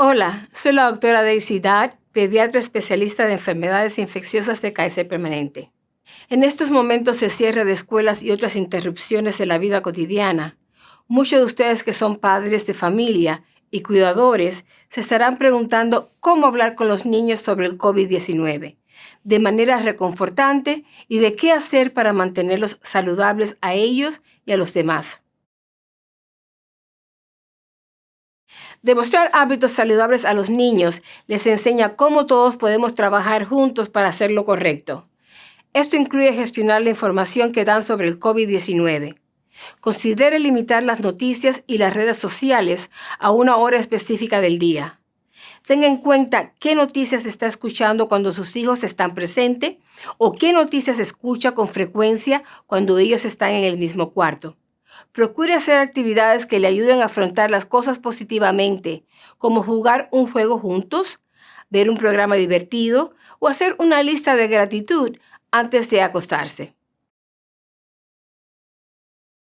Hola, soy la doctora Daisy Dad, pediatra especialista de enfermedades infecciosas de Kaiser Permanente. En estos momentos de cierre de escuelas y otras interrupciones en la vida cotidiana, muchos de ustedes que son padres de familia y cuidadores se estarán preguntando cómo hablar con los niños sobre el COVID-19 de manera reconfortante y de qué hacer para mantenerlos saludables a ellos y a los demás. Demostrar hábitos saludables a los niños les enseña cómo todos podemos trabajar juntos para hacer lo correcto. Esto incluye gestionar la información que dan sobre el COVID-19. Considere limitar las noticias y las redes sociales a una hora específica del día. Tenga en cuenta qué noticias está escuchando cuando sus hijos están presentes o qué noticias escucha con frecuencia cuando ellos están en el mismo cuarto. Procure hacer actividades que le ayuden a afrontar las cosas positivamente, como jugar un juego juntos, ver un programa divertido o hacer una lista de gratitud antes de acostarse.